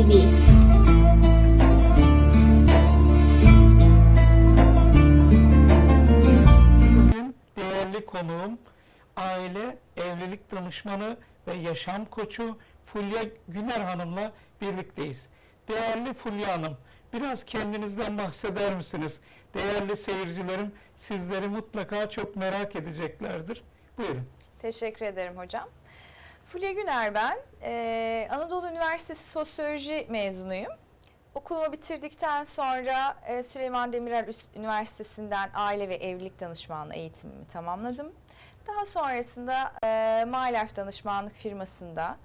TV. Bugün değerli konuğum aile, evlilik danışmanı ve yaşam koçu Fulya Güner Hanım'la birlikteyiz. Değerli Fulya Hanım, biraz kendinizden bahseder misiniz? Değerli seyircilerim sizleri mutlaka çok merak edeceklerdir. Buyurun. Teşekkür ederim hocam. Fulya Güner ben. Ee, Anadolu Üniversitesi Sosyoloji mezunuyum. Okulumu bitirdikten sonra e, Süleyman Demirel Üniversitesi'nden aile ve evlilik danışmanlığı eğitimimi tamamladım. Daha sonrasında e, MyLife danışmanlık firmasında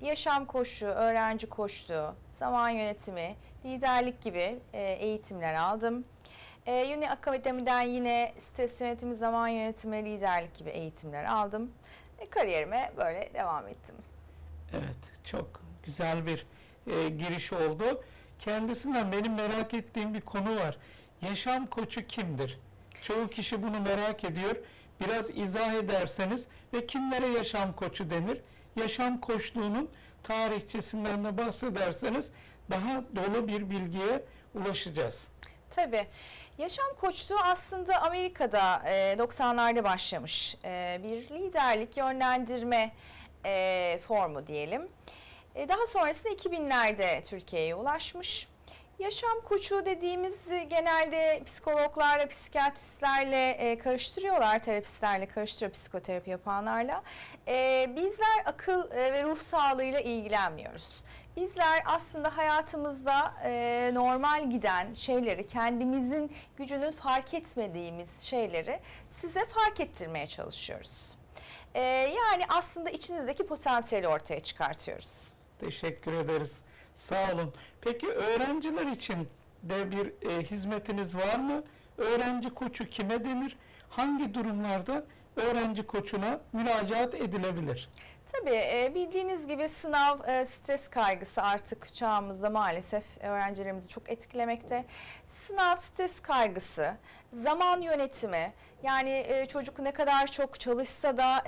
yaşam koçluğu, öğrenci koçluğu, zaman yönetimi, liderlik gibi e, eğitimler aldım. E, yine akademiden yine stres yönetimi, zaman yönetimi, liderlik gibi eğitimler aldım. E, kariyerime böyle devam ettim. Evet, çok güzel bir e, giriş oldu. Kendisinden benim merak ettiğim bir konu var. Yaşam koçu kimdir? Çoğu kişi bunu merak ediyor. Biraz izah ederseniz ve kimlere yaşam koçu denir? Yaşam koçluğunun tarihçesinden de bahsederseniz daha dolu bir bilgiye ulaşacağız. Tabii. Yaşam koçluğu aslında Amerika'da e, 90'larda başlamış e, bir liderlik, yönlendirme e, formu diyelim. E, daha sonrasında 2000'lerde Türkiye'ye ulaşmış. Yaşam koçu dediğimiz genelde psikologlarla, psikiyatristlerle e, karıştırıyorlar, terapistlerle karıştırıyor psikoterapi yapanlarla. E, bizler akıl e, ve ruh sağlığıyla ilgilenmiyoruz. Bizler aslında hayatımızda e, normal giden şeyleri, kendimizin gücünün fark etmediğimiz şeyleri size fark ettirmeye çalışıyoruz. E, yani aslında içinizdeki potansiyeli ortaya çıkartıyoruz. Teşekkür ederiz. Sağ olun. Peki öğrenciler için de bir e, hizmetiniz var mı? Öğrenci koçu kime denir? Hangi durumlarda öğrenci koçuna müracaat edilebilir? Tabii e, bildiğiniz gibi sınav e, stres kaygısı artık çağımızda maalesef öğrencilerimizi çok etkilemekte. Sınav stres kaygısı, zaman yönetimi yani e, çocuk ne kadar çok çalışsa da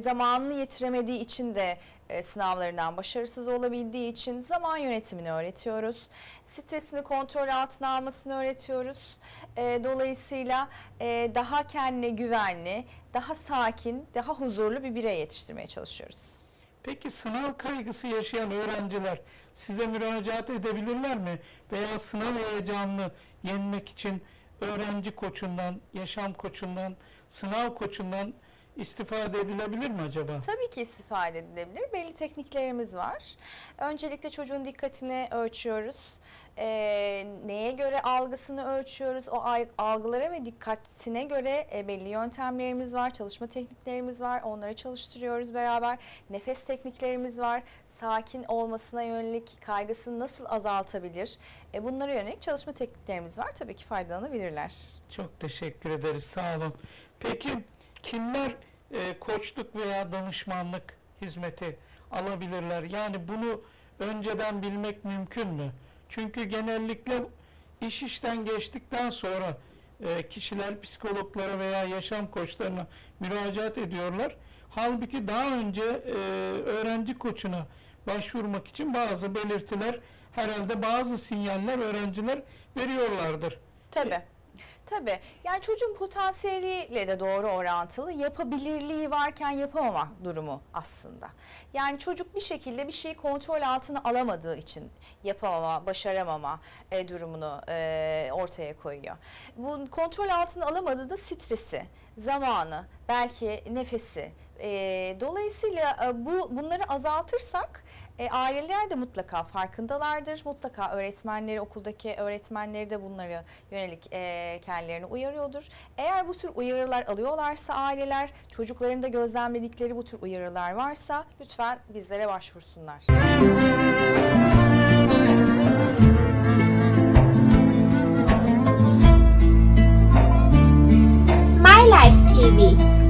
zamanını yetiremediği için de sınavlarından başarısız olabildiği için zaman yönetimini öğretiyoruz. Stresini kontrol altına almasını öğretiyoruz. E, dolayısıyla e, daha kendine güvenli, daha sakin, daha huzurlu bir birey yetiştirmeye çalışıyoruz. Peki sınav kaygısı yaşayan öğrenciler size müracaat edebilirler mi? Veya sınav heyecanını yenmek için öğrenci koçundan, yaşam koçundan, sınav koçundan istifade edilebilir mi acaba? Tabii ki istifade edilebilir. Belli tekniklerimiz var. Öncelikle çocuğun dikkatini ölçüyoruz. Ee, neye göre algısını ölçüyoruz. O algılara ve dikkatine göre e, belli yöntemlerimiz var, çalışma tekniklerimiz var. Onları çalıştırıyoruz beraber. Nefes tekniklerimiz var. Sakin olmasına yönelik kaygısını nasıl azaltabilir? E, bunlara yönelik çalışma tekniklerimiz var. Tabii ki faydalanabilirler. Çok teşekkür ederiz. Sağ olun. Peki kimler e, koçluk veya danışmanlık hizmeti alabilirler? Yani bunu önceden bilmek mümkün mü? Çünkü genellikle iş işten geçtikten sonra e, kişiler psikologlara veya yaşam koçlarına müracaat ediyorlar. Halbuki daha önce e, öğrenci koçuna başvurmak için bazı belirtiler herhalde bazı sinyaller öğrenciler veriyorlardır. Tabii. Tabii. Yani çocuğun potansiyeliyle de doğru orantılı. Yapabilirliği varken yapamama durumu aslında. Yani çocuk bir şekilde bir şeyi kontrol altına alamadığı için yapamama, başaramama e, durumunu e, ortaya koyuyor. Bu kontrol altına alamadığı da stresi, zamanı, belki nefesi. E, dolayısıyla e, bu bunları azaltırsak e, aileler de mutlaka farkındalardır. Mutlaka öğretmenleri, okuldaki öğretmenleri de bunları yönelik e, kendilerini uyarıyordur. Eğer bu tür uyarılar alıyorlarsa aileler, çocuklarında gözlemledikleri bu tür uyarılar varsa lütfen bizlere başvursunlar. My Life TV.